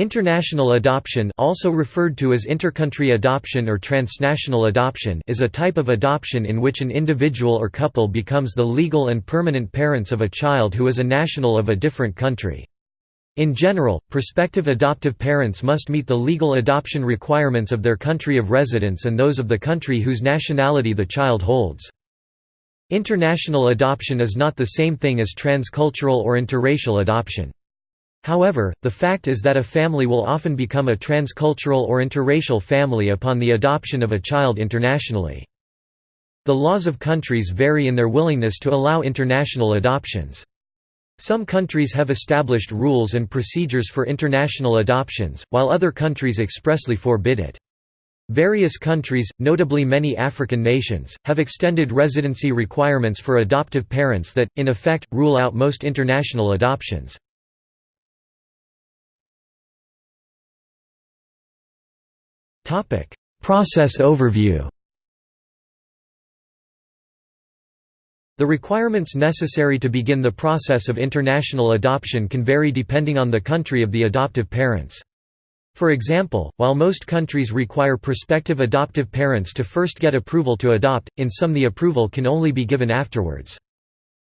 International adoption also referred to as intercountry adoption or transnational adoption is a type of adoption in which an individual or couple becomes the legal and permanent parents of a child who is a national of a different country. In general, prospective adoptive parents must meet the legal adoption requirements of their country of residence and those of the country whose nationality the child holds. International adoption is not the same thing as transcultural or interracial adoption. However, the fact is that a family will often become a transcultural or interracial family upon the adoption of a child internationally. The laws of countries vary in their willingness to allow international adoptions. Some countries have established rules and procedures for international adoptions, while other countries expressly forbid it. Various countries, notably many African nations, have extended residency requirements for adoptive parents that, in effect, rule out most international adoptions. Process overview The requirements necessary to begin the process of international adoption can vary depending on the country of the adoptive parents. For example, while most countries require prospective adoptive parents to first get approval to adopt, in some the approval can only be given afterwards.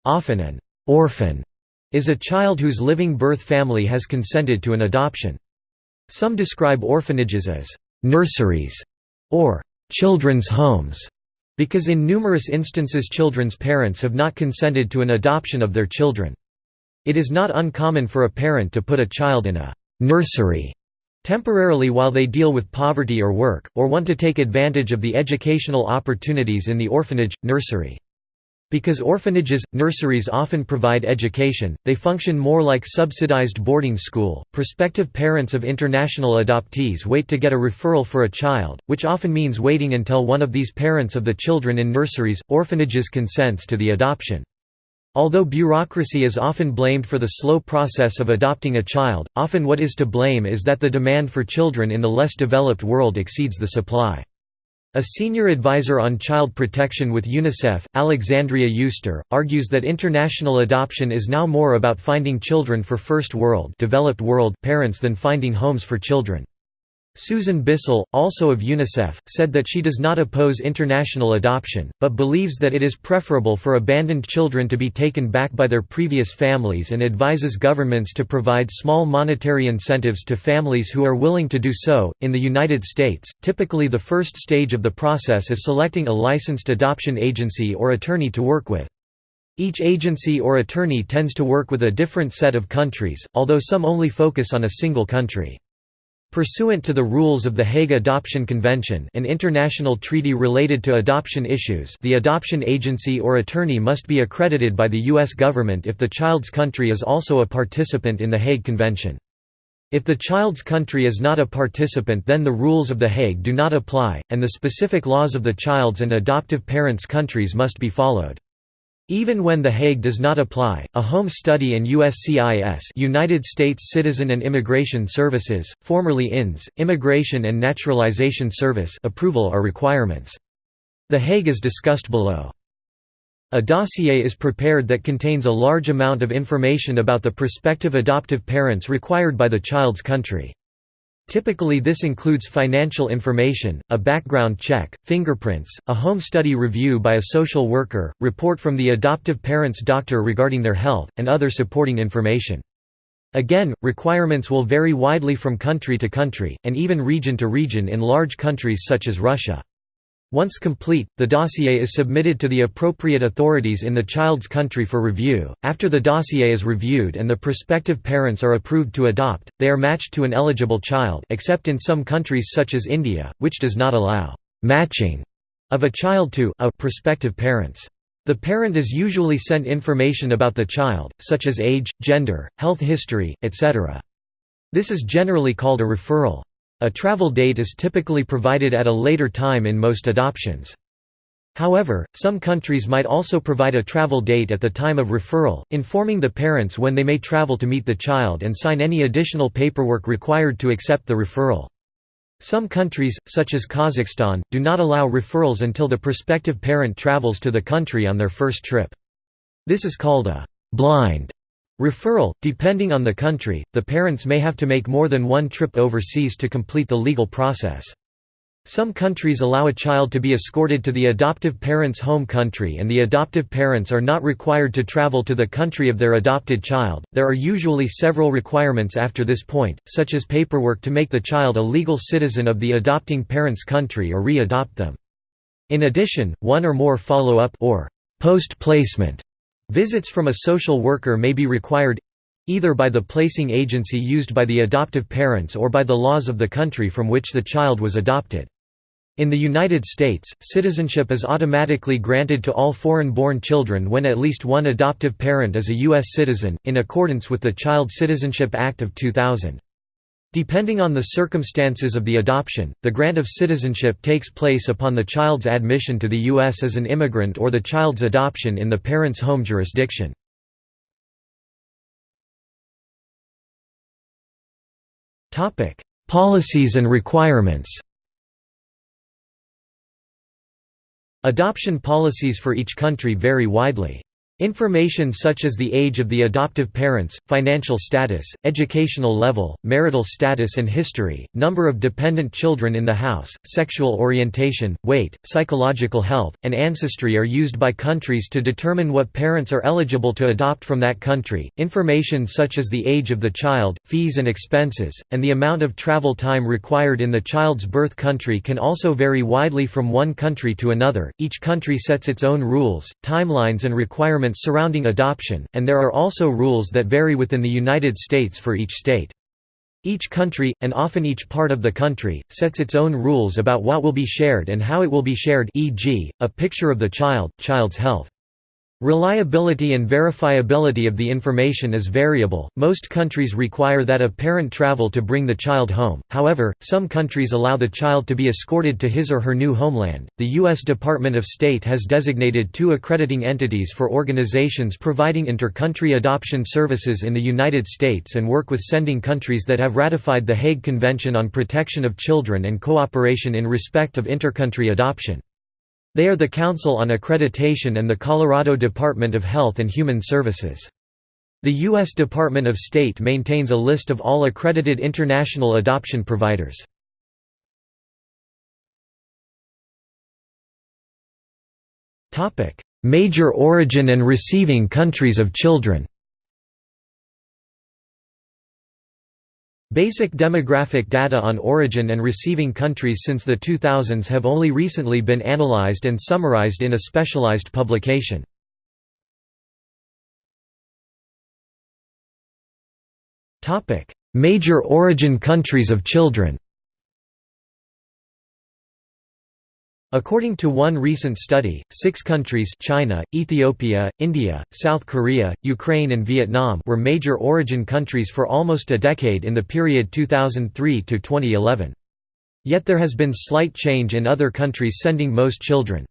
Often an orphan is a child whose living birth family has consented to an adoption. Some describe orphanages as nurseries, or children's homes, because in numerous instances children's parents have not consented to an adoption of their children. It is not uncommon for a parent to put a child in a nursery temporarily while they deal with poverty or work, or want to take advantage of the educational opportunities in the orphanage, nursery. Because orphanages, nurseries often provide education, they function more like subsidized boarding school. Prospective parents of international adoptees wait to get a referral for a child, which often means waiting until one of these parents of the children in nurseries, orphanages consents to the adoption. Although bureaucracy is often blamed for the slow process of adopting a child, often what is to blame is that the demand for children in the less developed world exceeds the supply. A senior advisor on child protection with UNICEF, Alexandra Yuster, argues that international adoption is now more about finding children for first world, developed world parents than finding homes for children. Susan Bissell, also of UNICEF, said that she does not oppose international adoption, but believes that it is preferable for abandoned children to be taken back by their previous families and advises governments to provide small monetary incentives to families who are willing to do so. In the United States, typically the first stage of the process is selecting a licensed adoption agency or attorney to work with. Each agency or attorney tends to work with a different set of countries, although some only focus on a single country. Pursuant to the rules of the Hague Adoption Convention an international treaty related to adoption issues the adoption agency or attorney must be accredited by the U.S. government if the child's country is also a participant in the Hague Convention. If the child's country is not a participant then the rules of The Hague do not apply, and the specific laws of the child's and adoptive parents' countries must be followed. Even when The Hague does not apply, a home study and USCIS United States Citizen and Immigration Services, formerly INS, Immigration and Naturalization Service approval are requirements. The Hague is discussed below. A dossier is prepared that contains a large amount of information about the prospective adoptive parents required by the child's country. Typically this includes financial information, a background check, fingerprints, a home study review by a social worker, report from the adoptive parent's doctor regarding their health, and other supporting information. Again, requirements will vary widely from country to country, and even region to region in large countries such as Russia. Once complete, the dossier is submitted to the appropriate authorities in the child's country for review. After the dossier is reviewed and the prospective parents are approved to adopt, they are matched to an eligible child except in some countries such as India, which does not allow matching of a child to a prospective parents. The parent is usually sent information about the child, such as age, gender, health history, etc. This is generally called a referral. A travel date is typically provided at a later time in most adoptions. However, some countries might also provide a travel date at the time of referral, informing the parents when they may travel to meet the child and sign any additional paperwork required to accept the referral. Some countries, such as Kazakhstan, do not allow referrals until the prospective parent travels to the country on their first trip. This is called a «blind» Referral – Depending on the country, the parents may have to make more than one trip overseas to complete the legal process. Some countries allow a child to be escorted to the adoptive parent's home country and the adoptive parents are not required to travel to the country of their adopted child. There are usually several requirements after this point, such as paperwork to make the child a legal citizen of the adopting parent's country or re-adopt them. In addition, one or more follow-up or post-placement visits from a social worker may be required either by the placing agency used by the adoptive parents or by the laws of the country from which the child was adopted. In the United States, citizenship is automatically granted to all foreign-born children when at least one adoptive parent is a U.S. citizen, in accordance with the Child Citizenship Act of 2000. Depending on the circumstances of the adoption, the grant of citizenship takes place upon the child's admission to the U.S. as an immigrant or the child's adoption in the parent's home jurisdiction. Policies and requirements Adoption policies for each country vary widely. Information such as the age of the adoptive parents, financial status, educational level, marital status and history, number of dependent children in the house, sexual orientation, weight, psychological health, and ancestry are used by countries to determine what parents are eligible to adopt from that country. Information such as the age of the child, fees and expenses, and the amount of travel time required in the child's birth country can also vary widely from one country to another. Each country sets its own rules, timelines, and requirements requirements surrounding adoption, and there are also rules that vary within the United States for each state. Each country, and often each part of the country, sets its own rules about what will be shared and how it will be shared e.g., a picture of the child, child's health. Reliability and verifiability of the information is variable. Most countries require that a parent travel to bring the child home, however, some countries allow the child to be escorted to his or her new homeland. The U.S. Department of State has designated two accrediting entities for organizations providing inter country adoption services in the United States and work with sending countries that have ratified the Hague Convention on Protection of Children and cooperation in respect of intercountry adoption. They are the Council on Accreditation and the Colorado Department of Health and Human Services. The U.S. Department of State maintains a list of all accredited international adoption providers. Major origin and receiving countries of children Basic demographic data on origin and receiving countries since the 2000s have only recently been analyzed and summarized in a specialized publication. Major origin countries of children According to one recent study, six countries China, Ethiopia, India, South Korea, Ukraine and Vietnam were major origin countries for almost a decade in the period 2003 to 2011. Yet there has been slight change in other countries sending most children.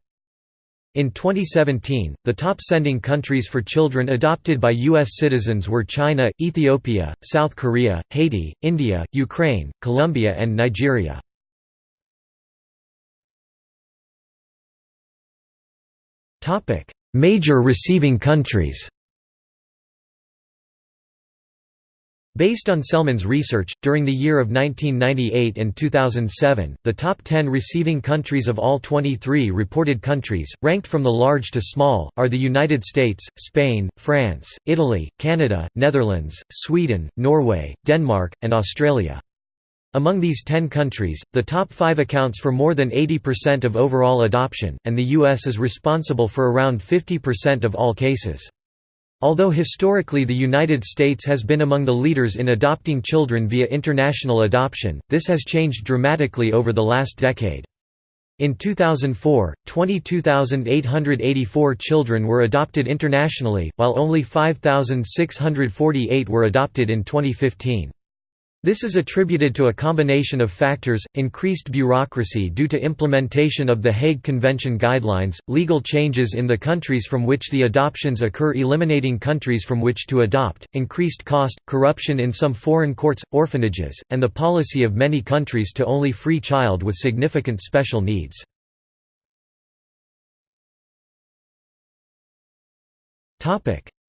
In 2017, the top sending countries for children adopted by U.S. citizens were China, Ethiopia, South Korea, Haiti, India, Ukraine, Colombia and Nigeria. Major receiving countries Based on Selman's research, during the year of 1998 and 2007, the top 10 receiving countries of all 23 reported countries, ranked from the large to small, are the United States, Spain, France, Italy, Canada, Netherlands, Sweden, Norway, Denmark, and Australia. Among these 10 countries, the top five accounts for more than 80% of overall adoption, and the U.S. is responsible for around 50% of all cases. Although historically the United States has been among the leaders in adopting children via international adoption, this has changed dramatically over the last decade. In 2004, 22,884 children were adopted internationally, while only 5,648 were adopted in 2015. This is attributed to a combination of factors, increased bureaucracy due to implementation of the Hague Convention guidelines, legal changes in the countries from which the adoptions occur eliminating countries from which to adopt, increased cost, corruption in some foreign courts, orphanages, and the policy of many countries to only free child with significant special needs.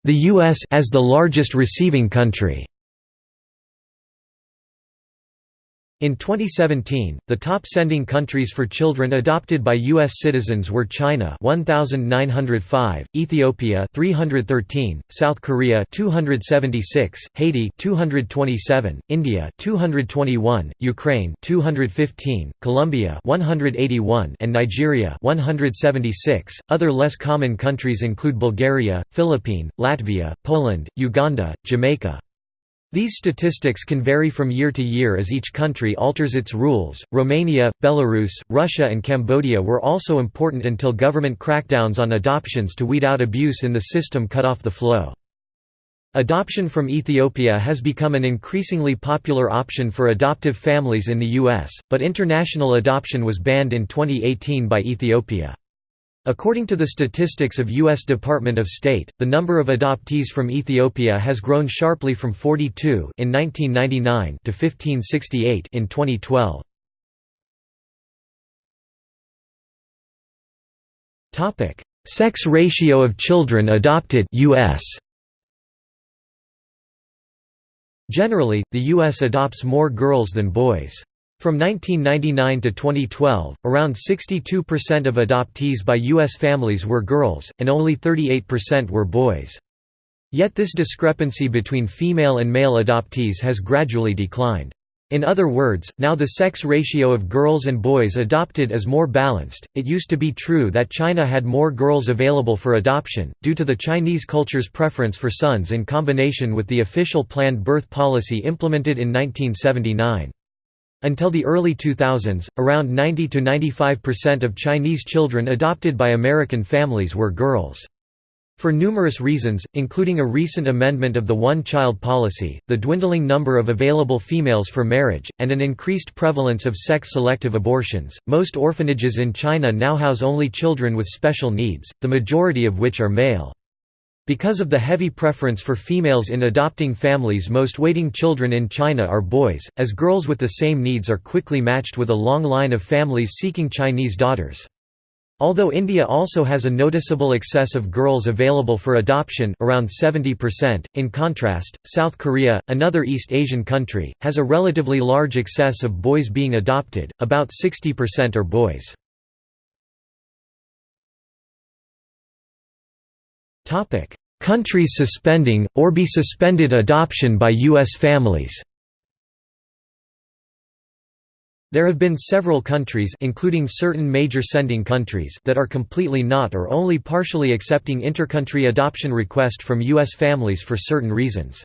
the US as the largest receiving country. In 2017, the top sending countries for children adopted by U.S. citizens were China 1,905, Ethiopia 313, South Korea 276, Haiti 227, India 221, Ukraine 215, Colombia 181, and Nigeria 176. Other less common countries include Bulgaria, Philippines, Latvia, Poland, Uganda, Jamaica, these statistics can vary from year to year as each country alters its rules. Romania, Belarus, Russia, and Cambodia were also important until government crackdowns on adoptions to weed out abuse in the system cut off the flow. Adoption from Ethiopia has become an increasingly popular option for adoptive families in the U.S., but international adoption was banned in 2018 by Ethiopia. According to the statistics of U.S. Department of State, the number of adoptees from Ethiopia has grown sharply from 42 in 1999 to 1568 in 2012. Topic: Sex ratio of children adopted US. Generally, the US adopts more girls than boys. From 1999 to 2012, around 62% of adoptees by U.S. families were girls, and only 38% were boys. Yet this discrepancy between female and male adoptees has gradually declined. In other words, now the sex ratio of girls and boys adopted is more balanced. It used to be true that China had more girls available for adoption, due to the Chinese culture's preference for sons in combination with the official planned birth policy implemented in 1979. Until the early 2000s, around 90–95% of Chinese children adopted by American families were girls. For numerous reasons, including a recent amendment of the one-child policy, the dwindling number of available females for marriage, and an increased prevalence of sex-selective abortions, most orphanages in China now house only children with special needs, the majority of which are male. Because of the heavy preference for females in adopting families most waiting children in China are boys, as girls with the same needs are quickly matched with a long line of families seeking Chinese daughters. Although India also has a noticeable excess of girls available for adoption around 70%, in contrast, South Korea, another East Asian country, has a relatively large excess of boys being adopted, about 60% are boys. Topic: Countries suspending or be suspended adoption by US families. There have been several countries including certain major sending countries that are completely not or only partially accepting intercountry adoption request from US families for certain reasons.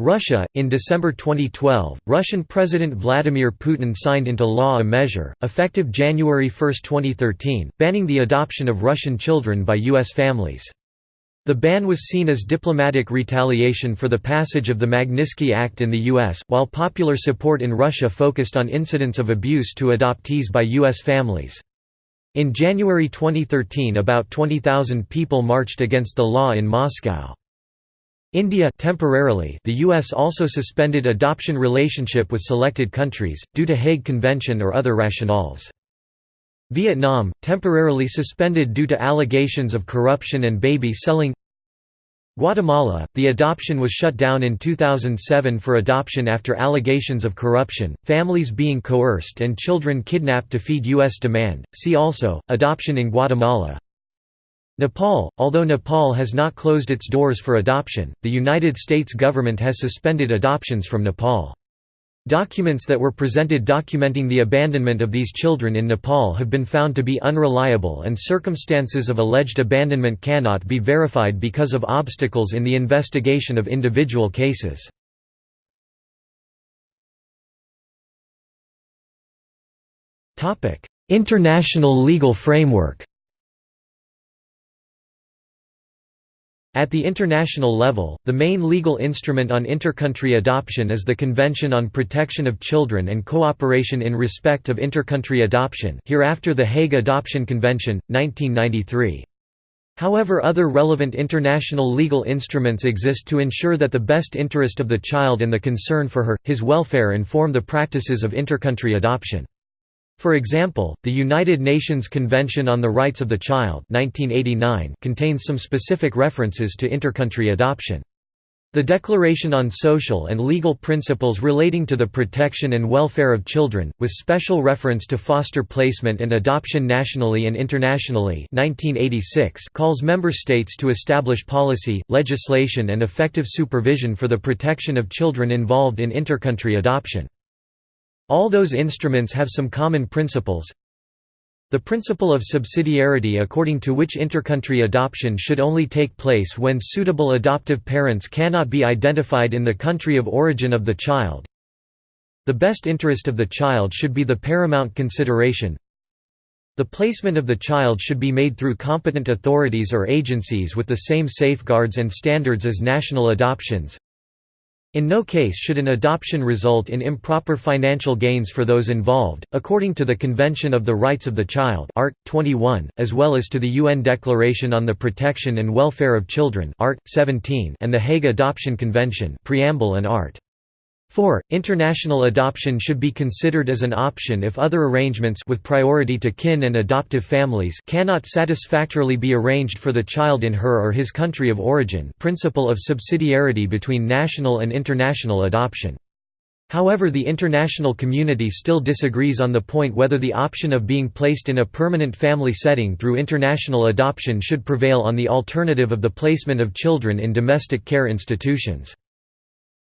Russia In December 2012, Russian President Vladimir Putin signed into law a measure, effective January 1, 2013, banning the adoption of Russian children by U.S. families. The ban was seen as diplomatic retaliation for the passage of the Magnitsky Act in the U.S., while popular support in Russia focused on incidents of abuse to adoptees by U.S. families. In January 2013 about 20,000 people marched against the law in Moscow. India temporarily the US also suspended adoption relationship with selected countries, due to Hague Convention or other rationales. Vietnam, temporarily suspended due to allegations of corruption and baby selling Guatemala, the adoption was shut down in 2007 for adoption after allegations of corruption, families being coerced and children kidnapped to feed U.S. demand. See also, adoption in Guatemala. Nepal Although Nepal has not closed its doors for adoption, the United States government has suspended adoptions from Nepal. Documents that were presented documenting the abandonment of these children in Nepal have been found to be unreliable and circumstances of alleged abandonment cannot be verified because of obstacles in the investigation of individual cases. International legal framework At the international level, the main legal instrument on intercountry adoption is the Convention on Protection of Children and Cooperation in Respect of Intercountry Adoption hereafter the Hague Adoption Convention, 1993. However other relevant international legal instruments exist to ensure that the best interest of the child and the concern for her, his welfare inform the practices of intercountry adoption. For example, the United Nations Convention on the Rights of the Child 1989 contains some specific references to intercountry adoption. The Declaration on Social and Legal Principles Relating to the Protection and Welfare of Children, with special reference to foster placement and adoption nationally and internationally 1986 calls member states to establish policy, legislation and effective supervision for the protection of children involved in intercountry adoption. All those instruments have some common principles, the principle of subsidiarity according to which intercountry adoption should only take place when suitable adoptive parents cannot be identified in the country of origin of the child. The best interest of the child should be the paramount consideration. The placement of the child should be made through competent authorities or agencies with the same safeguards and standards as national adoptions. In no case should an adoption result in improper financial gains for those involved, according to the Convention of the Rights of the Child Art. 21, as well as to the UN Declaration on the Protection and Welfare of Children Art. 17 and the Hague Adoption Convention Preamble and Art. 4. International adoption should be considered as an option if other arrangements with priority to kin and adoptive families cannot satisfactorily be arranged for the child in her or his country of origin principle of subsidiarity between national and international adoption. However the international community still disagrees on the point whether the option of being placed in a permanent family setting through international adoption should prevail on the alternative of the placement of children in domestic care institutions.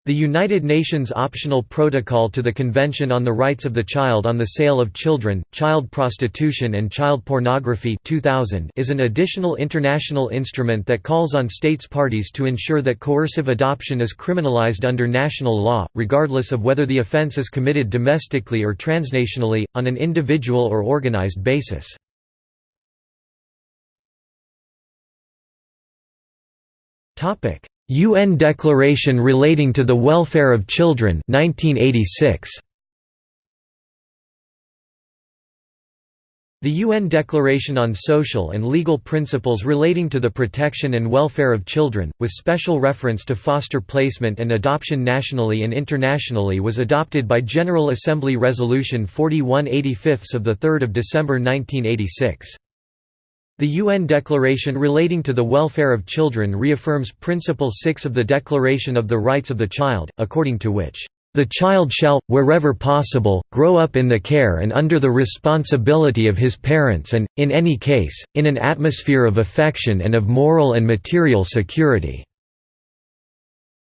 The United Nations Optional Protocol to the Convention on the Rights of the Child on the Sale of Children, Child Prostitution and Child Pornography 2000 is an additional international instrument that calls on states parties to ensure that coercive adoption is criminalized under national law, regardless of whether the offense is committed domestically or transnationally, on an individual or organized basis. UN Declaration Relating to the Welfare of Children 1986. The UN Declaration on Social and Legal Principles Relating to the Protection and Welfare of Children, with special reference to foster placement and adoption nationally and internationally was adopted by General Assembly Resolution 4185 of 3 December 1986. The UN Declaration relating to the welfare of children reaffirms Principle 6 of the Declaration of the Rights of the Child, according to which, "...the child shall, wherever possible, grow up in the care and under the responsibility of his parents and, in any case, in an atmosphere of affection and of moral and material security."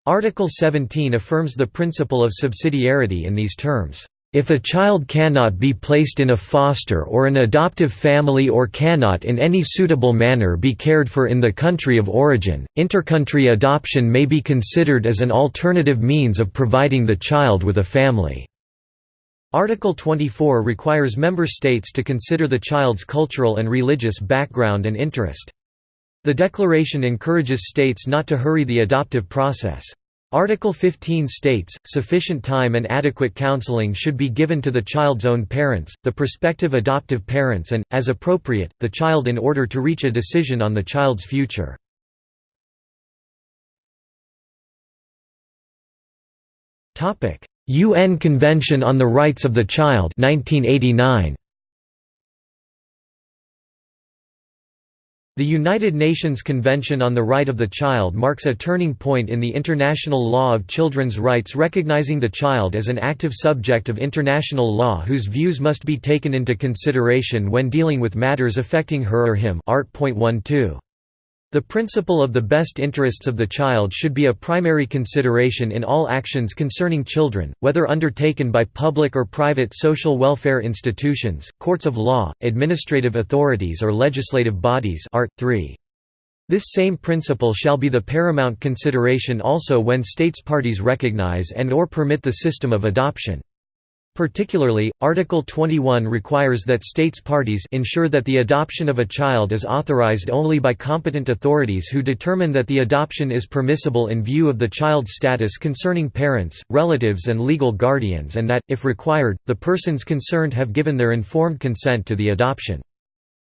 Article 17 affirms the principle of subsidiarity in these terms. If a child cannot be placed in a foster or an adoptive family or cannot in any suitable manner be cared for in the country of origin, intercountry adoption may be considered as an alternative means of providing the child with a family. Article 24 requires member states to consider the child's cultural and religious background and interest. The declaration encourages states not to hurry the adoptive process. Article 15 states, sufficient time and adequate counseling should be given to the child's own parents, the prospective adoptive parents and, as appropriate, the child in order to reach a decision on the child's future. UN Convention on the Rights of the Child 1989. The United Nations Convention on the Right of the Child marks a turning point in the international law of children's rights recognizing the child as an active subject of international law whose views must be taken into consideration when dealing with matters affecting her or him Art. 12. The principle of the best interests of the child should be a primary consideration in all actions concerning children, whether undertaken by public or private social welfare institutions, courts of law, administrative authorities or legislative bodies Art. 3. This same principle shall be the paramount consideration also when states parties recognize and or permit the system of adoption. Particularly, Article 21 requires that states parties ensure that the adoption of a child is authorized only by competent authorities who determine that the adoption is permissible in view of the child's status concerning parents, relatives and legal guardians and that, if required, the persons concerned have given their informed consent to the adoption.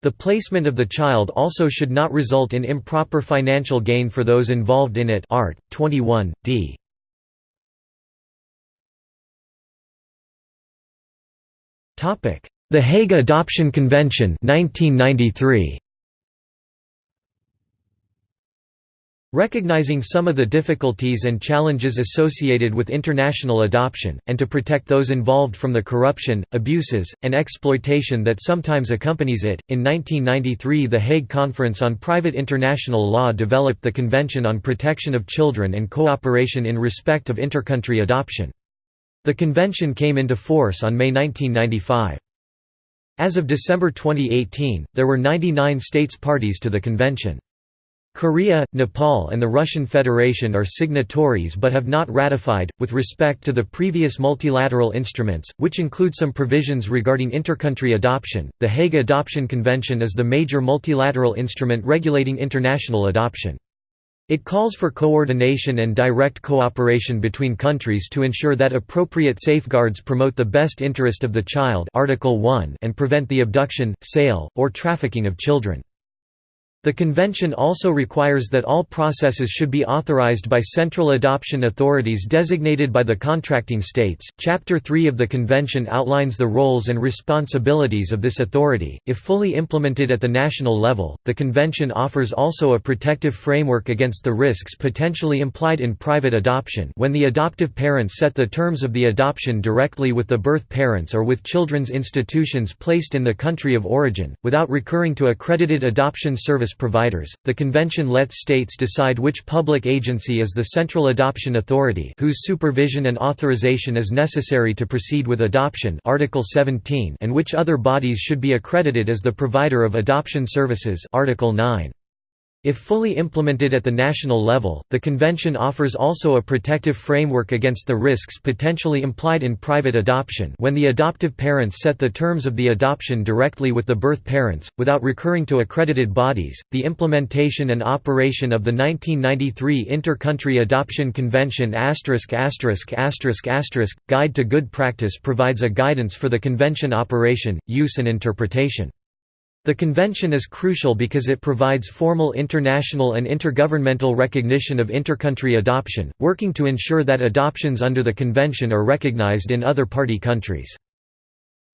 The placement of the child also should not result in improper financial gain for those involved in it Art. 21, d. The Hague Adoption Convention 1993. Recognizing some of the difficulties and challenges associated with international adoption, and to protect those involved from the corruption, abuses, and exploitation that sometimes accompanies it, in 1993 the Hague Conference on Private International Law developed the Convention on Protection of Children and Cooperation in Respect of Intercountry Adoption. The convention came into force on May 1995. As of December 2018, there were 99 states parties to the convention. Korea, Nepal and the Russian Federation are signatories but have not ratified. With respect to the previous multilateral instruments, which include some provisions regarding intercountry adoption, the Hague Adoption Convention is the major multilateral instrument regulating international adoption. It calls for coordination and direct cooperation between countries to ensure that appropriate safeguards promote the best interest of the child Article 1 and prevent the abduction, sale, or trafficking of children. The convention also requires that all processes should be authorized by central adoption authorities designated by the contracting states. Chapter 3 of the convention outlines the roles and responsibilities of this authority. If fully implemented at the national level, the convention offers also a protective framework against the risks potentially implied in private adoption when the adoptive parents set the terms of the adoption directly with the birth parents or with children's institutions placed in the country of origin, without recurring to accredited adoption service service providers. The convention lets states decide which public agency is the Central Adoption Authority, whose supervision and authorization is necessary to proceed with adoption, Article 17, and which other bodies should be accredited as the provider of adoption services, Article 9. If fully implemented at the national level, the convention offers also a protective framework against the risks potentially implied in private adoption when the adoptive parents set the terms of the adoption directly with the birth parents, without recurring to accredited bodies. The implementation and operation of the 1993 Inter-Country Adoption Convention Guide to Good Practice provides a guidance for the convention operation, use and interpretation. The convention is crucial because it provides formal international and intergovernmental recognition of intercountry adoption, working to ensure that adoptions under the convention are recognized in other party countries.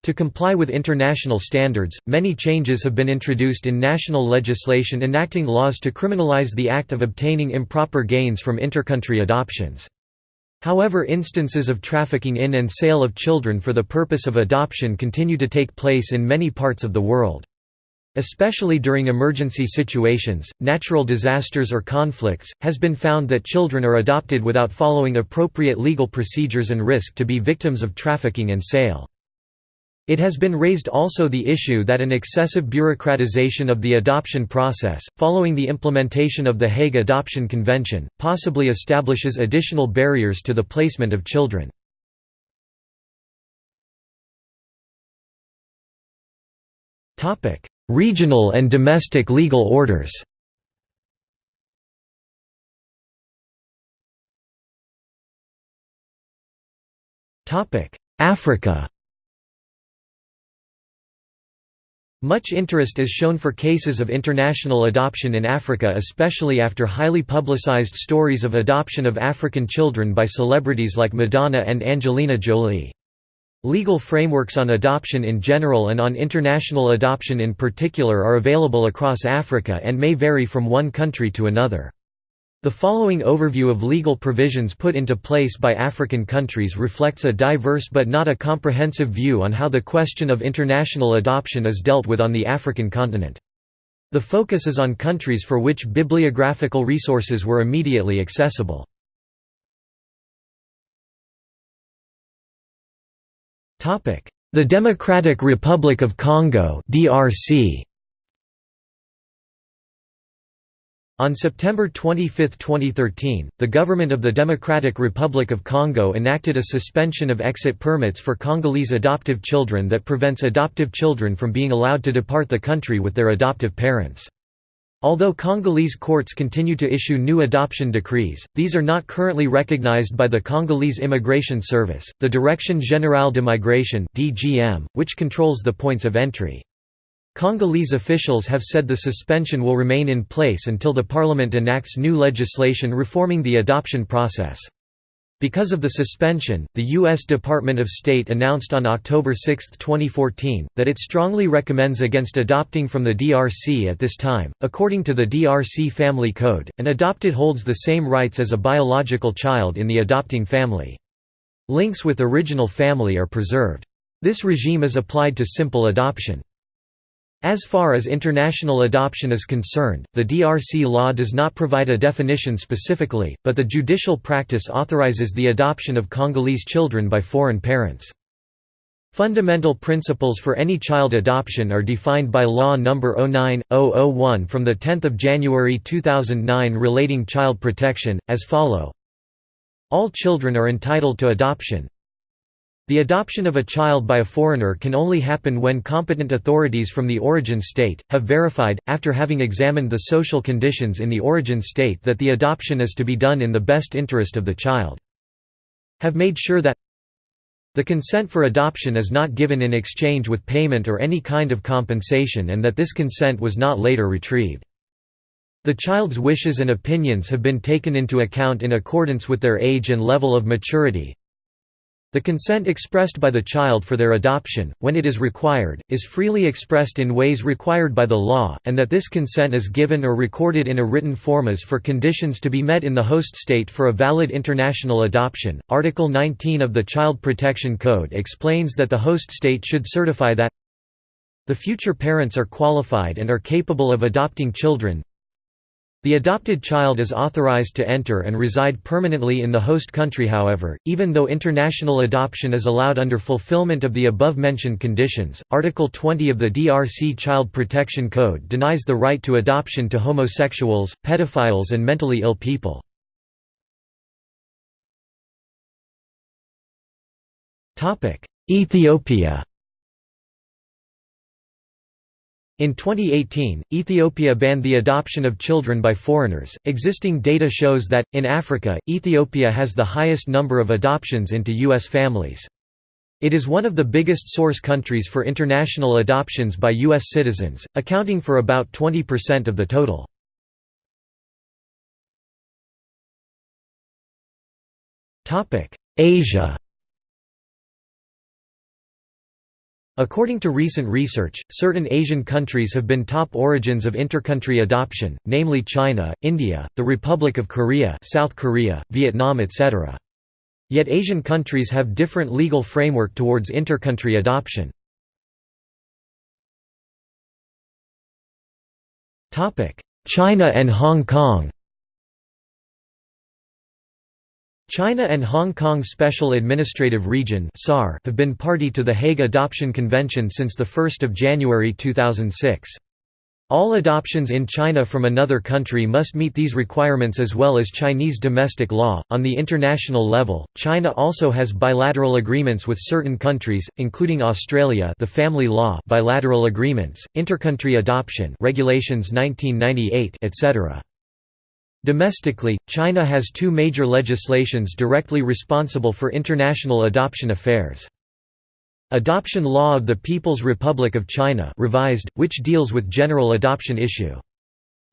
To comply with international standards, many changes have been introduced in national legislation enacting laws to criminalize the act of obtaining improper gains from intercountry adoptions. However instances of trafficking in and sale of children for the purpose of adoption continue to take place in many parts of the world. Especially during emergency situations, natural disasters or conflicts, has been found that children are adopted without following appropriate legal procedures and risk to be victims of trafficking and sale. It has been raised also the issue that an excessive bureaucratization of the adoption process, following the implementation of the Hague Adoption Convention, possibly establishes additional barriers to the placement of children. Topic: Regional and domestic legal orders Africa Much interest is shown for cases of international adoption in Africa especially after highly publicized stories of adoption of African children by celebrities like Madonna and Angelina Jolie. Legal frameworks on adoption in general and on international adoption in particular are available across Africa and may vary from one country to another. The following overview of legal provisions put into place by African countries reflects a diverse but not a comprehensive view on how the question of international adoption is dealt with on the African continent. The focus is on countries for which bibliographical resources were immediately accessible. The Democratic Republic of Congo (DRC). On September 25, 2013, the government of the Democratic Republic of Congo enacted a suspension of exit permits for Congolese adoptive children that prevents adoptive children from being allowed to depart the country with their adoptive parents. Although Congolese courts continue to issue new adoption decrees, these are not currently recognized by the Congolese Immigration Service, the Direction Générale de Migration (DGM), which controls the points of entry. Congolese officials have said the suspension will remain in place until the parliament enacts new legislation reforming the adoption process. Because of the suspension, the U.S. Department of State announced on October 6, 2014, that it strongly recommends against adopting from the DRC at this time. According to the DRC Family Code, an adopted holds the same rights as a biological child in the adopting family. Links with original family are preserved. This regime is applied to simple adoption. As far as international adoption is concerned, the DRC law does not provide a definition specifically, but the judicial practice authorizes the adoption of Congolese children by foreign parents. Fundamental principles for any child adoption are defined by Law No. 09-001 from 10 January 2009 relating child protection, as follow All children are entitled to adoption, the adoption of a child by a foreigner can only happen when competent authorities from the origin state, have verified, after having examined the social conditions in the origin state that the adoption is to be done in the best interest of the child. Have made sure that the consent for adoption is not given in exchange with payment or any kind of compensation and that this consent was not later retrieved. The child's wishes and opinions have been taken into account in accordance with their age and level of maturity, the consent expressed by the child for their adoption, when it is required, is freely expressed in ways required by the law, and that this consent is given or recorded in a written form as for conditions to be met in the host state for a valid international adoption. Article 19 of the Child Protection Code explains that the host state should certify that the future parents are qualified and are capable of adopting children, the adopted child is authorized to enter and reside permanently in the host country however, even though international adoption is allowed under fulfillment of the above-mentioned conditions. Article 20 of the DRC Child Protection Code denies the right to adoption to homosexuals, pedophiles and mentally ill people. Ethiopia In 2018, Ethiopia banned the adoption of children by foreigners. Existing data shows that, in Africa, Ethiopia has the highest number of adoptions into U.S. families. It is one of the biggest source countries for international adoptions by U.S. citizens, accounting for about 20% of the total. Asia According to recent research, certain Asian countries have been top origins of intercountry adoption, namely China, India, the Republic of Korea South Korea, Vietnam etc. Yet Asian countries have different legal framework towards intercountry adoption. China and Hong Kong China and Hong Kong Special Administrative Region have been party to the Hague Adoption Convention since 1 January 2006. All adoptions in China from another country must meet these requirements as well as Chinese domestic law. On the international level, China also has bilateral agreements with certain countries, including Australia, the Family Law bilateral agreements, intercountry adoption regulations 1998, etc. Domestically, China has two major legislations directly responsible for international adoption affairs. Adoption Law of the People's Republic of China revised, which deals with general adoption issue.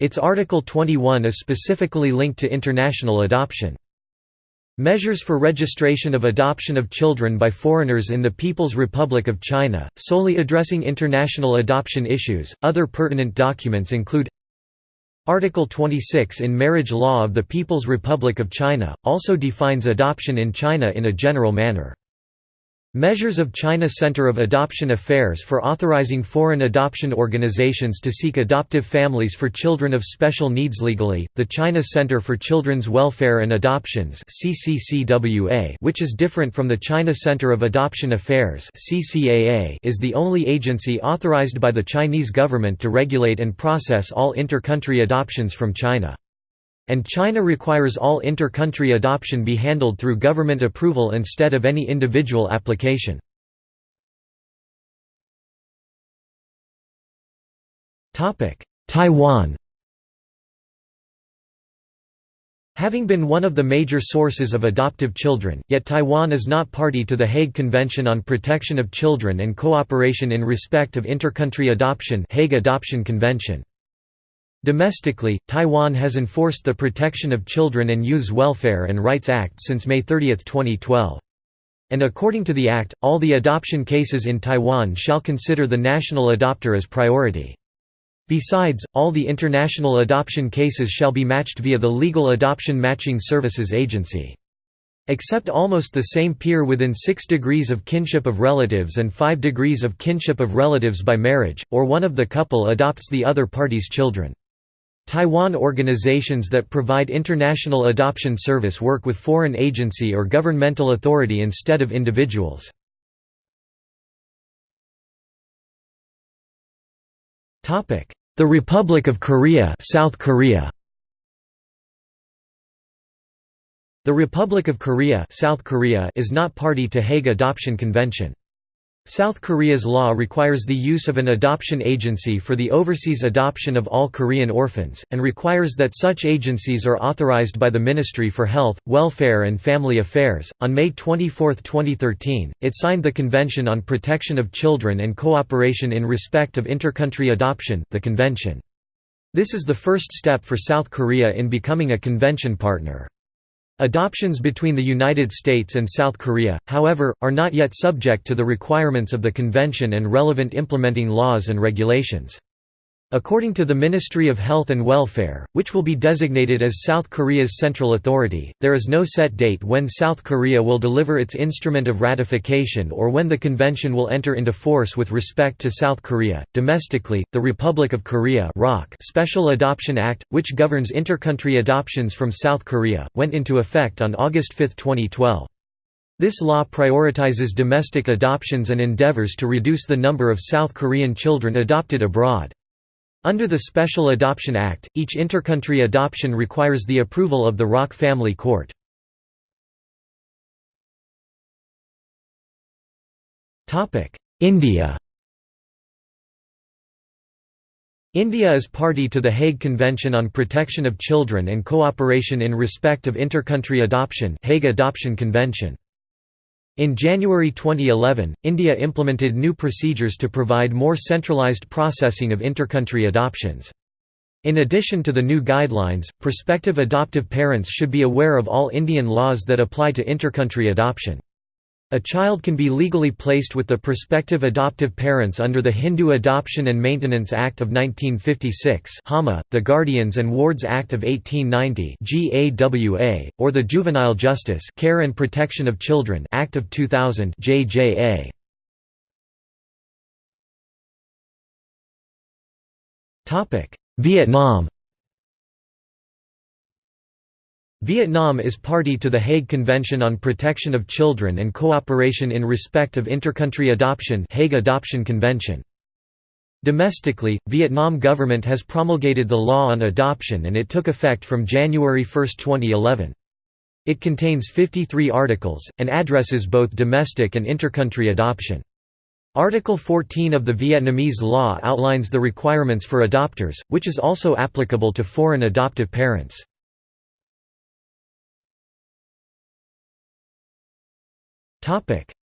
Its Article 21 is specifically linked to international adoption. Measures for registration of adoption of children by foreigners in the People's Republic of China, solely addressing international adoption issues. Other pertinent documents include Article 26 in Marriage Law of the People's Republic of China, also defines adoption in China in a general manner. Measures of China Center of Adoption Affairs for authorizing foreign adoption organizations to seek adoptive families for children of special needs legally. The China Center for Children's Welfare and Adoptions (CCCWA), which is different from the China Center of Adoption Affairs (CCAA), is the only agency authorized by the Chinese government to regulate and process all inter-country adoptions from China. And China requires all inter-country adoption be handled through government approval instead of any individual application. Taiwan Having been one of the major sources of adoptive children, yet Taiwan is not party to the Hague Convention on Protection of Children and Cooperation in Respect of Intercountry Adoption Hague Adoption Convention. Domestically, Taiwan has enforced the Protection of Children and Youth's Welfare and Rights Act since May 30, 2012. And according to the Act, all the adoption cases in Taiwan shall consider the national adopter as priority. Besides, all the international adoption cases shall be matched via the Legal Adoption Matching Services Agency. Except almost the same peer within 6 degrees of kinship of relatives and 5 degrees of kinship of relatives by marriage, or one of the couple adopts the other party's children. Taiwan organizations that provide international adoption service work with foreign agency or governmental authority instead of individuals. The Republic of Korea South Korea The Republic of Korea, South Korea is not party to Hague Adoption Convention. South Korea's law requires the use of an adoption agency for the overseas adoption of all Korean orphans, and requires that such agencies are authorized by the Ministry for Health, Welfare and Family Affairs. On May 24, 2013, it signed the Convention on Protection of Children and Cooperation in Respect of Intercountry Adoption, the Convention. This is the first step for South Korea in becoming a convention partner. Adoptions between the United States and South Korea, however, are not yet subject to the requirements of the convention and relevant implementing laws and regulations. According to the Ministry of Health and Welfare, which will be designated as South Korea's central authority, there is no set date when South Korea will deliver its instrument of ratification or when the convention will enter into force with respect to South Korea. Domestically, the Republic of Korea Special Adoption Act, which governs intercountry adoptions from South Korea, went into effect on August 5, 2012. This law prioritizes domestic adoptions and endeavors to reduce the number of South Korean children adopted abroad. Under the Special Adoption Act, each intercountry adoption requires the approval of the ROC Family Court. India India is party to the Hague Convention on Protection of Children and Cooperation in Respect of Intercountry Adoption Hague Adoption Convention. In January 2011, India implemented new procedures to provide more centralized processing of intercountry adoptions. In addition to the new guidelines, prospective adoptive parents should be aware of all Indian laws that apply to intercountry adoption. A child can be legally placed with the prospective adoptive parents under the Hindu Adoption and Maintenance Act of 1956 the Guardians and Wards Act of 1890 GAWA, or the Juvenile Justice Care and Protection of Children Act of 2000 JJA. Vietnam Vietnam is party to the Hague Convention on Protection of Children and Cooperation in Respect of Intercountry Adoption Hague Adoption Convention. Domestically, Vietnam government has promulgated the law on adoption and it took effect from January 1, 2011. It contains 53 articles, and addresses both domestic and intercountry adoption. Article 14 of the Vietnamese law outlines the requirements for adopters, which is also applicable to foreign adoptive parents.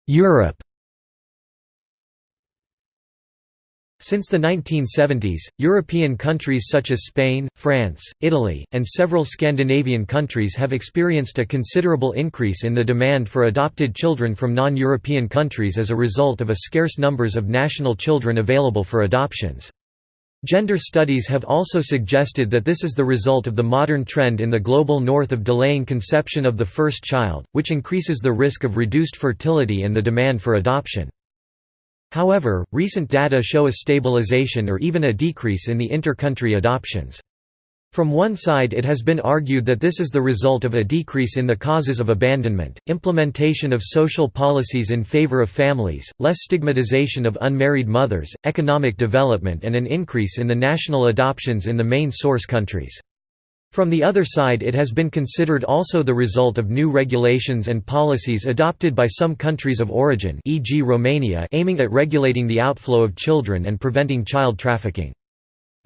Europe Since the 1970s, European countries such as Spain, France, Italy, and several Scandinavian countries have experienced a considerable increase in the demand for adopted children from non-European countries as a result of a scarce numbers of national children available for adoptions. Gender studies have also suggested that this is the result of the modern trend in the global north of delaying conception of the first child, which increases the risk of reduced fertility and the demand for adoption. However, recent data show a stabilization or even a decrease in the inter-country adoptions. From one side it has been argued that this is the result of a decrease in the causes of abandonment, implementation of social policies in favor of families, less stigmatization of unmarried mothers, economic development and an increase in the national adoptions in the main source countries. From the other side it has been considered also the result of new regulations and policies adopted by some countries of origin e.g. Romania aiming at regulating the outflow of children and preventing child trafficking.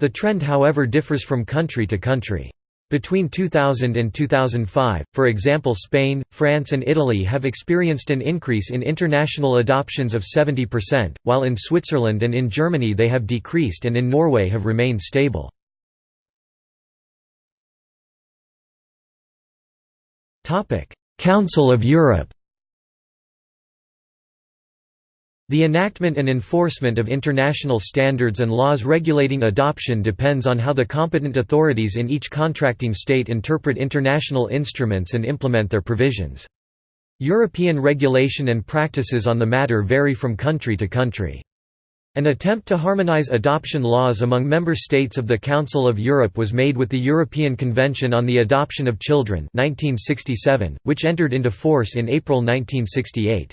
The trend however differs from country to country. Between 2000 and 2005, for example Spain, France and Italy have experienced an increase in international adoptions of 70%, while in Switzerland and in Germany they have decreased and in Norway have remained stable. Council of Europe The enactment and enforcement of international standards and laws regulating adoption depends on how the competent authorities in each contracting state interpret international instruments and implement their provisions. European regulation and practices on the matter vary from country to country. An attempt to harmonize adoption laws among member states of the Council of Europe was made with the European Convention on the Adoption of Children 1967, which entered into force in April 1968.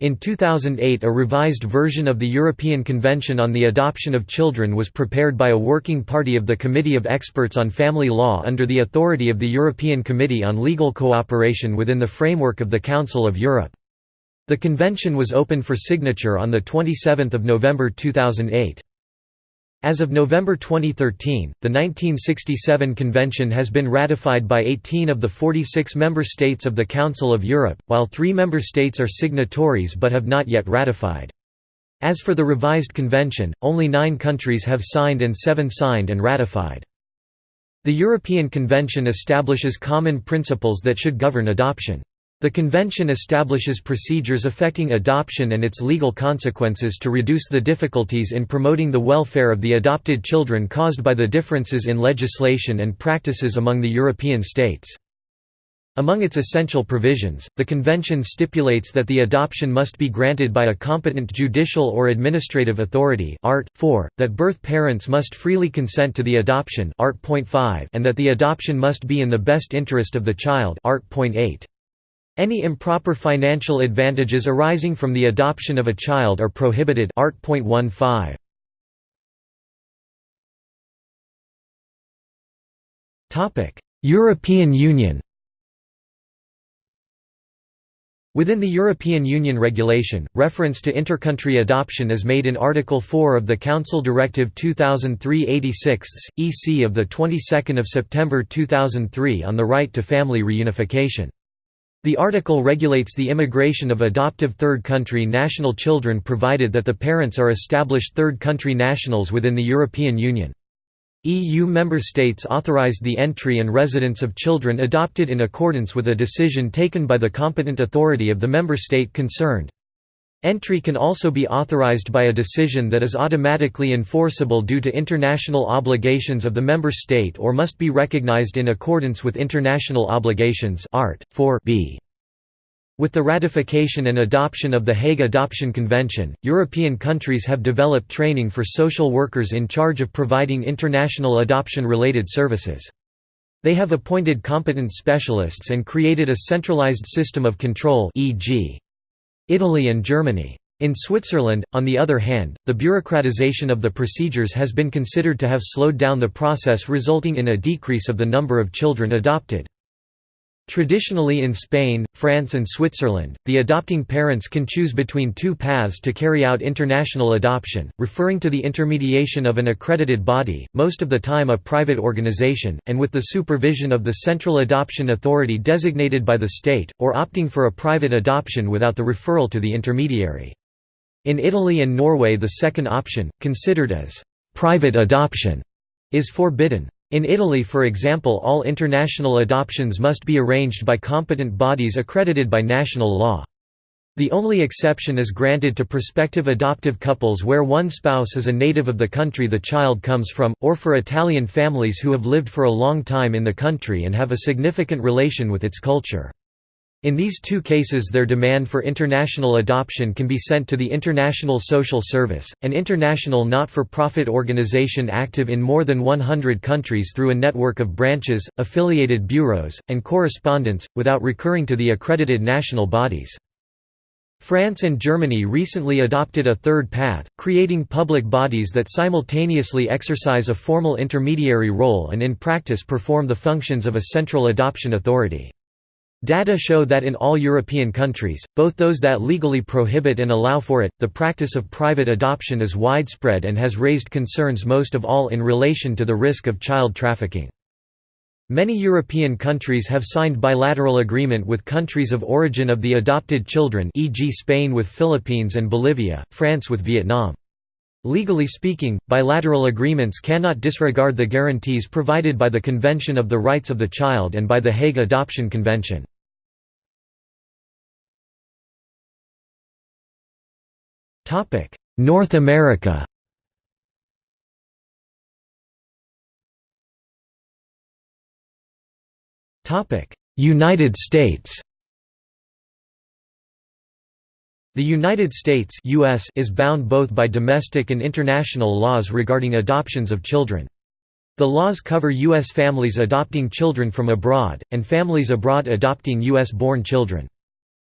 In 2008 a revised version of the European Convention on the Adoption of Children was prepared by a working party of the Committee of Experts on Family Law under the authority of the European Committee on Legal Cooperation within the framework of the Council of Europe. The convention was open for signature on 27 November 2008. As of November 2013, the 1967 convention has been ratified by 18 of the 46 member states of the Council of Europe, while three member states are signatories but have not yet ratified. As for the revised convention, only nine countries have signed and seven signed and ratified. The European Convention establishes common principles that should govern adoption. The convention establishes procedures affecting adoption and its legal consequences to reduce the difficulties in promoting the welfare of the adopted children caused by the differences in legislation and practices among the European states. Among its essential provisions, the Convention stipulates that the adoption must be granted by a competent judicial or administrative authority art. 4, that birth parents must freely consent to the adoption art. 5, and that the adoption must be in the best interest of the child art. 8. Any improper financial advantages arising from the adoption of a child are prohibited art. European Union. Within the European Union regulation, reference to intercountry adoption is made in Article 4 of the Council Directive 2003-86, EC of the 22nd of September 2003 on the right to family reunification. The article regulates the immigration of adoptive third country national children provided that the parents are established third country nationals within the European Union. EU member states authorized the entry and residence of children adopted in accordance with a decision taken by the competent authority of the member state concerned. Entry can also be authorized by a decision that is automatically enforceable due to international obligations of the member state or must be recognized in accordance with international obligations art. 4 b. With the ratification and adoption of the Hague Adoption Convention, European countries have developed training for social workers in charge of providing international adoption-related services. They have appointed competent specialists and created a centralized system of control e.g. Italy and Germany. In Switzerland, on the other hand, the bureaucratization of the procedures has been considered to have slowed down the process resulting in a decrease of the number of children adopted. Traditionally in Spain, France and Switzerland, the adopting parents can choose between two paths to carry out international adoption, referring to the intermediation of an accredited body, most of the time a private organization, and with the supervision of the central adoption authority designated by the state, or opting for a private adoption without the referral to the intermediary. In Italy and Norway the second option, considered as «private adoption», is forbidden. In Italy for example all international adoptions must be arranged by competent bodies accredited by national law. The only exception is granted to prospective adoptive couples where one spouse is a native of the country the child comes from, or for Italian families who have lived for a long time in the country and have a significant relation with its culture. In these two cases their demand for international adoption can be sent to the International Social Service, an international not-for-profit organization active in more than 100 countries through a network of branches, affiliated bureaus, and correspondents, without recurring to the accredited national bodies. France and Germany recently adopted a third path, creating public bodies that simultaneously exercise a formal intermediary role and in practice perform the functions of a central adoption authority. Data show that in all European countries, both those that legally prohibit and allow for it, the practice of private adoption is widespread and has raised concerns most of all in relation to the risk of child trafficking. Many European countries have signed bilateral agreement with countries of origin of the adopted children e.g. Spain with Philippines and Bolivia, France with Vietnam. Legally speaking, bilateral agreements cannot disregard the guarantees provided by the Convention of the Rights of the Child and by the Hague Adoption Convention. North America Topic: United States The United States US is bound both by domestic and international laws regarding adoptions of children. The laws cover U.S. families adopting children from abroad, and families abroad adopting U.S.-born children.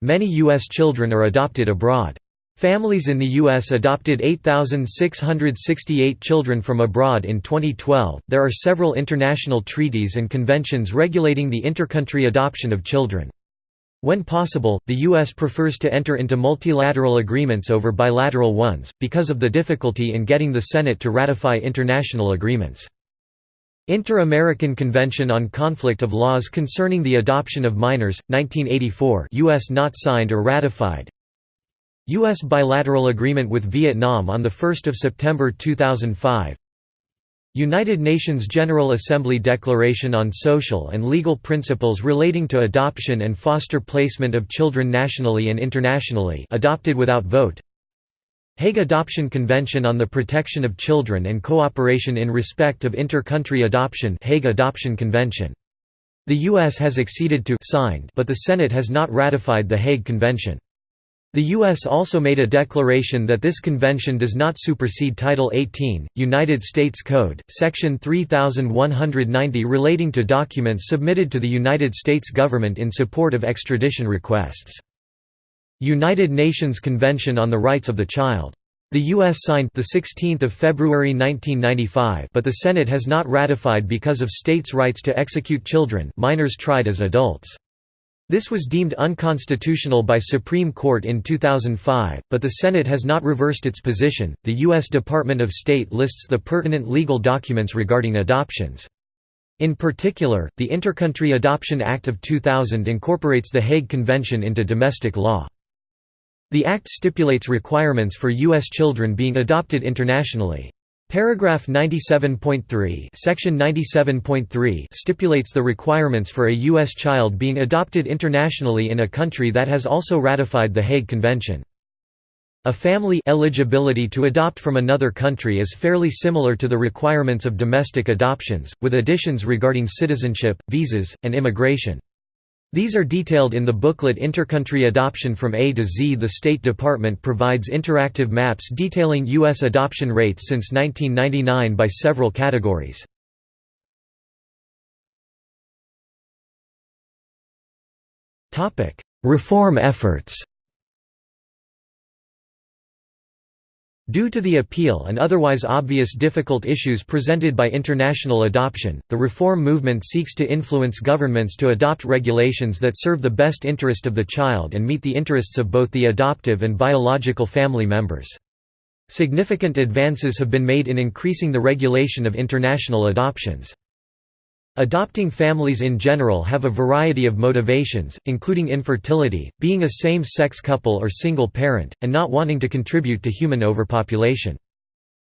Many U.S. children are adopted abroad. Families in the U.S. adopted 8,668 children from abroad in 2012. There are several international treaties and conventions regulating the intercountry adoption of children. When possible, the U.S. prefers to enter into multilateral agreements over bilateral ones, because of the difficulty in getting the Senate to ratify international agreements. Inter-American Convention on Conflict of Laws Concerning the Adoption of Minors, 1984 U.S. not signed or ratified U.S. bilateral agreement with Vietnam on 1 September 2005 United Nations General Assembly Declaration on Social and Legal Principles Relating to Adoption and Foster Placement of Children Nationally and Internationally adopted without vote Hague Adoption Convention on the Protection of Children and Cooperation in Respect of Inter-Country Adoption Hague Adoption Convention. The U.S. has acceded to signed but the Senate has not ratified the Hague Convention. The U.S. also made a declaration that this convention does not supersede Title 18, United States Code, Section 3190 relating to documents submitted to the United States government in support of extradition requests. United Nations Convention on the Rights of the Child. The U.S. signed the 16th of February 1995, but the Senate has not ratified because of states' rights to execute children, minors tried as adults. This was deemed unconstitutional by Supreme Court in 2005, but the Senate has not reversed its position. The U.S. Department of State lists the pertinent legal documents regarding adoptions. In particular, the Intercountry Adoption Act of 2000 incorporates the Hague Convention into domestic law. The Act stipulates requirements for U.S. children being adopted internationally. Paragraph 97.3 Section 97.3 stipulates the requirements for a U.S. child being adopted internationally in a country that has also ratified the Hague Convention. A family eligibility to adopt from another country is fairly similar to the requirements of domestic adoptions, with additions regarding citizenship, visas, and immigration. These are detailed in the booklet Intercountry Adoption from A to Z. The State Department provides interactive maps detailing U.S. adoption rates since 1999 by several categories. Reform efforts Due to the appeal and otherwise obvious difficult issues presented by international adoption, the reform movement seeks to influence governments to adopt regulations that serve the best interest of the child and meet the interests of both the adoptive and biological family members. Significant advances have been made in increasing the regulation of international adoptions. Adopting families in general have a variety of motivations, including infertility, being a same-sex couple or single parent, and not wanting to contribute to human overpopulation.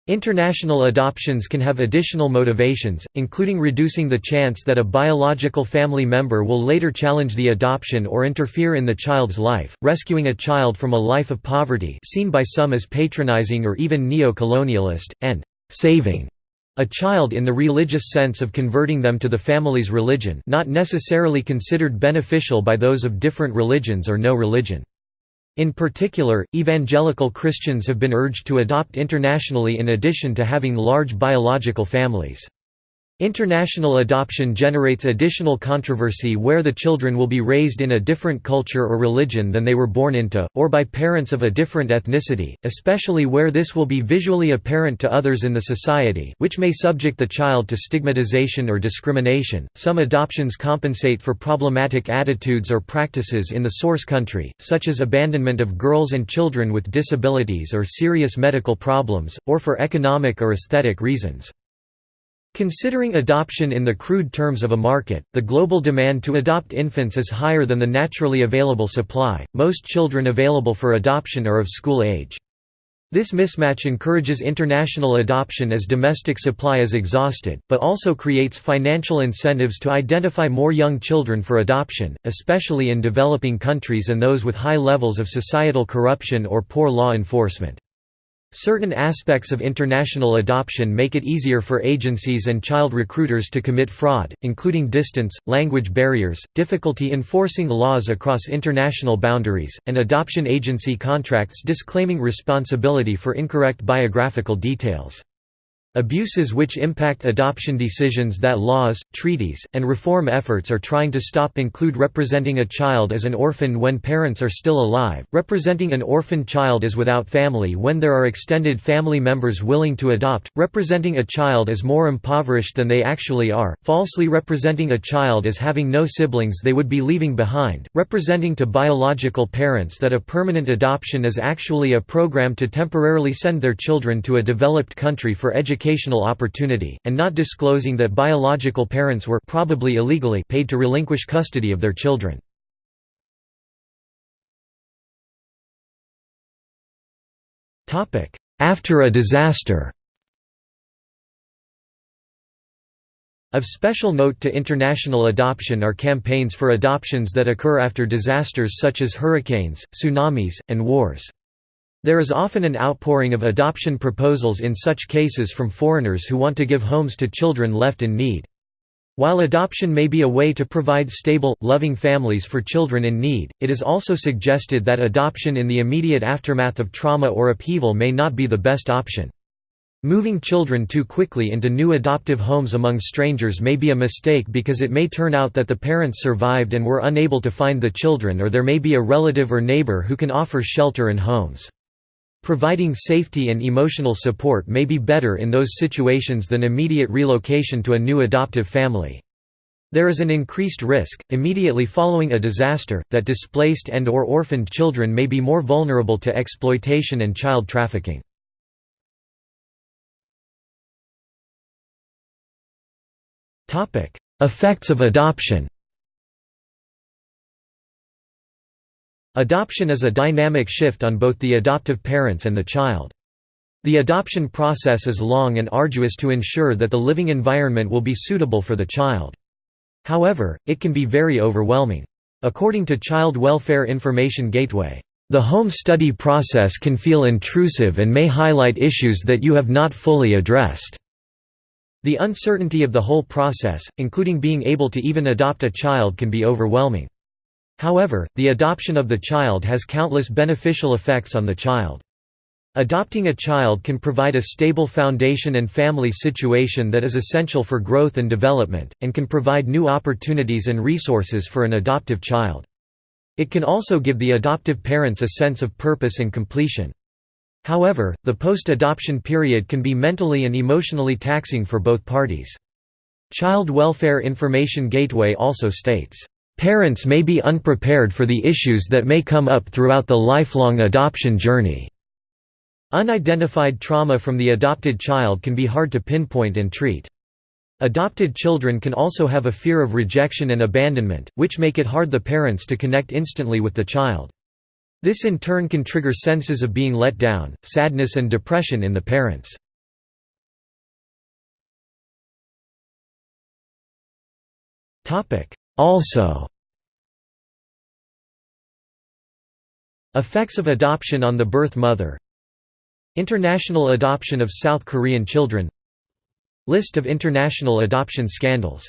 International adoptions can have additional motivations, including reducing the chance that a biological family member will later challenge the adoption or interfere in the child's life, rescuing a child from a life of poverty seen by some as patronizing or even neo-colonialist, and «saving» A child in the religious sense of converting them to the family's religion not necessarily considered beneficial by those of different religions or no religion. In particular, evangelical Christians have been urged to adopt internationally in addition to having large biological families. International adoption generates additional controversy where the children will be raised in a different culture or religion than they were born into, or by parents of a different ethnicity, especially where this will be visually apparent to others in the society, which may subject the child to stigmatization or discrimination. Some adoptions compensate for problematic attitudes or practices in the source country, such as abandonment of girls and children with disabilities or serious medical problems, or for economic or aesthetic reasons. Considering adoption in the crude terms of a market, the global demand to adopt infants is higher than the naturally available supply. Most children available for adoption are of school age. This mismatch encourages international adoption as domestic supply is exhausted, but also creates financial incentives to identify more young children for adoption, especially in developing countries and those with high levels of societal corruption or poor law enforcement. Certain aspects of international adoption make it easier for agencies and child recruiters to commit fraud, including distance, language barriers, difficulty enforcing laws across international boundaries, and adoption agency contracts disclaiming responsibility for incorrect biographical details. Abuses which impact adoption decisions that laws, treaties, and reform efforts are trying to stop include representing a child as an orphan when parents are still alive, representing an orphan child as without family when there are extended family members willing to adopt, representing a child as more impoverished than they actually are, falsely representing a child as having no siblings they would be leaving behind, representing to biological parents that a permanent adoption is actually a program to temporarily send their children to a developed country for education educational opportunity, and not disclosing that biological parents were probably illegally paid to relinquish custody of their children. After a disaster Of special note to international adoption are campaigns for adoptions that occur after disasters such as hurricanes, tsunamis, and wars. There is often an outpouring of adoption proposals in such cases from foreigners who want to give homes to children left in need. While adoption may be a way to provide stable, loving families for children in need, it is also suggested that adoption in the immediate aftermath of trauma or upheaval may not be the best option. Moving children too quickly into new adoptive homes among strangers may be a mistake because it may turn out that the parents survived and were unable to find the children or there may be a relative or neighbor who can offer shelter and homes. Providing safety and emotional support may be better in those situations than immediate relocation to a new adoptive family. There is an increased risk, immediately following a disaster, that displaced and or orphaned children may be more vulnerable to exploitation and child trafficking. Effects of adoption Adoption is a dynamic shift on both the adoptive parents and the child. The adoption process is long and arduous to ensure that the living environment will be suitable for the child. However, it can be very overwhelming. According to Child Welfare Information Gateway, "...the home study process can feel intrusive and may highlight issues that you have not fully addressed." The uncertainty of the whole process, including being able to even adopt a child can be overwhelming. However, the adoption of the child has countless beneficial effects on the child. Adopting a child can provide a stable foundation and family situation that is essential for growth and development, and can provide new opportunities and resources for an adoptive child. It can also give the adoptive parents a sense of purpose and completion. However, the post-adoption period can be mentally and emotionally taxing for both parties. Child Welfare Information Gateway also states, Parents may be unprepared for the issues that may come up throughout the lifelong adoption journey. Unidentified trauma from the adopted child can be hard to pinpoint and treat. Adopted children can also have a fear of rejection and abandonment, which make it hard the parents to connect instantly with the child. This in turn can trigger senses of being let down, sadness and depression in the parents. Also Effects of adoption on the birth mother International adoption of South Korean children List of international adoption scandals